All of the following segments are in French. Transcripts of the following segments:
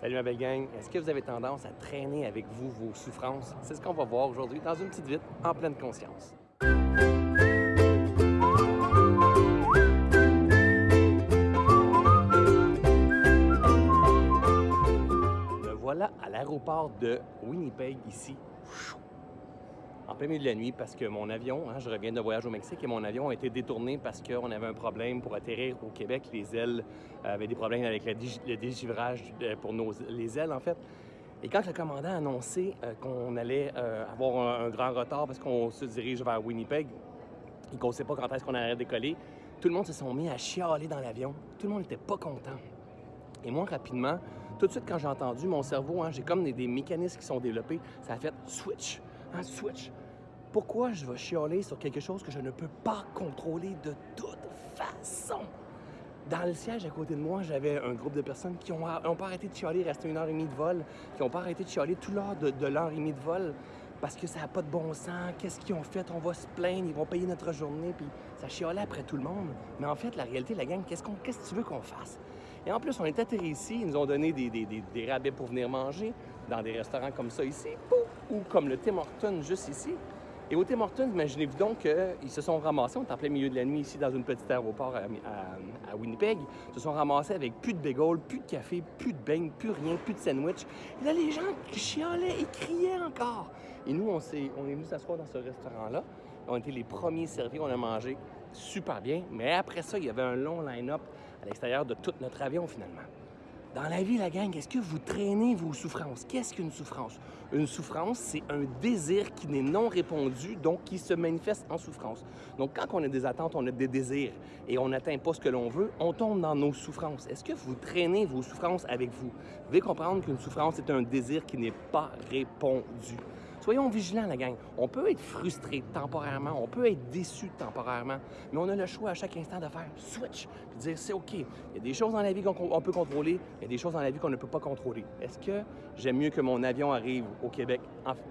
Salut ma belle gang. Est-ce que vous avez tendance à traîner avec vous vos souffrances? C'est ce qu'on va voir aujourd'hui dans une petite vite en pleine conscience. Me voilà à l'aéroport de Winnipeg ici en plein milieu de la nuit parce que mon avion, hein, je reviens de voyage au Mexique et mon avion a été détourné parce qu'on avait un problème pour atterrir au Québec. Les ailes euh, avaient des problèmes avec le dégivrage pour nos, les ailes, en fait. Et quand le commandant a annoncé euh, qu'on allait euh, avoir un, grand retard parce qu'on se dirige vers Winnipeg et qu'on ne sait pas quand est-ce qu'on allait décoller, tout le monde se sont mis à chialer dans l'avion. Tout le monde n'était pas content. Et moi, rapidement, tout de suite, quand j'ai entendu mon cerveau, hein, j'ai comme des, mécanismes qui sont développés, ça a fait switch, un switch. Pourquoi je vais chialer sur quelque chose que je ne peux pas contrôler de toute façon? Dans le siège à côté de moi, j'avais un groupe de personnes qui n'ont ont pas arrêté de chialer, rester une heure et demie de vol, qui n'ont pas arrêté de chialer tout l'heure de, l'heure et demie de vol parce que ça n'a pas de bon sens. Qu'est-ce qu'ils ont fait? On va se plaindre, ils vont payer notre journée, puis ça chialait après tout le monde. Mais en fait, la réalité, la gang, qu'est-ce, qu'on, qu'est-ce que tu veux qu'on fasse? Et en plus, on est atterri ici, ils nous ont donné des rabais pour venir manger dans des restaurants comme ça ici, ou comme le Tim Hortons juste ici. Et au Tim Hortons, imaginez-vous donc qu'ils se sont ramassés, on est en plein milieu de la nuit ici dans une petite aéroport à, Winnipeg, se sont ramassés avec plus de bagels, plus de café, plus de beignes, plus rien, plus de sandwich. Et là, les gens chialaient et criaient encore. Et nous, on, est, on est venus s'asseoir dans ce restaurant-là. On été les premiers servis, on a mangé super bien. Mais après ça, il y avait un long line-up à l'extérieur de tout notre avion finalement. Dans la vie, la gang, est-ce que vous traînez vos souffrances? Qu'est-ce qu'une souffrance? Une souffrance, c'est un désir qui n'est non répondu, donc qui se manifeste en souffrance. Donc, quand on a des attentes, on a des désirs et on n'atteint pas ce que l'on veut, on tombe dans nos souffrances. Est-ce que vous traînez vos souffrances avec vous? Vous devez comprendre qu'une souffrance est un désir qui n'est pas répondu. Soyons vigilants, la gang. On peut être frustré temporairement, on peut être déçu temporairement, mais on a le choix à chaque instant de faire switch, de dire c'est OK. Il y a des choses dans la vie qu'on peut contrôler, il y a des choses dans la vie qu'on ne peut pas contrôler. Est-ce que j'aime mieux que mon avion arrive au Québec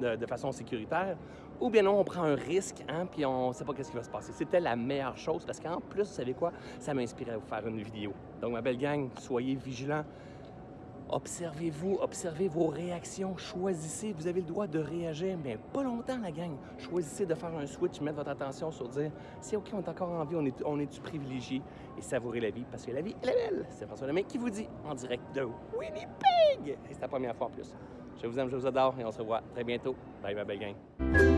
de, façon sécuritaire ou bien non, on prend un risque, hein, puis on ne sait pas qu'est-ce qui va se passer. C'était la meilleure chose parce qu'en plus, vous savez quoi? Ça m'a inspiré à vous faire une vidéo. Donc, ma belle gang, soyez vigilants. Observez-vous, observez vos réactions, choisissez, vous avez le droit de réagir, mais pas longtemps la gang. Choisissez de faire un switch, mettre votre attention sur dire c'est OK, on est encore en vie, on est, on est privilégié et savourez la vie parce que la vie, elle est belle. C'est François Lemay qui vous dit en direct de Winnipeg. Et c'est la première fois en plus. Je vous aime, je vous adore et on se revoit très bientôt. Bye, ma belle gang.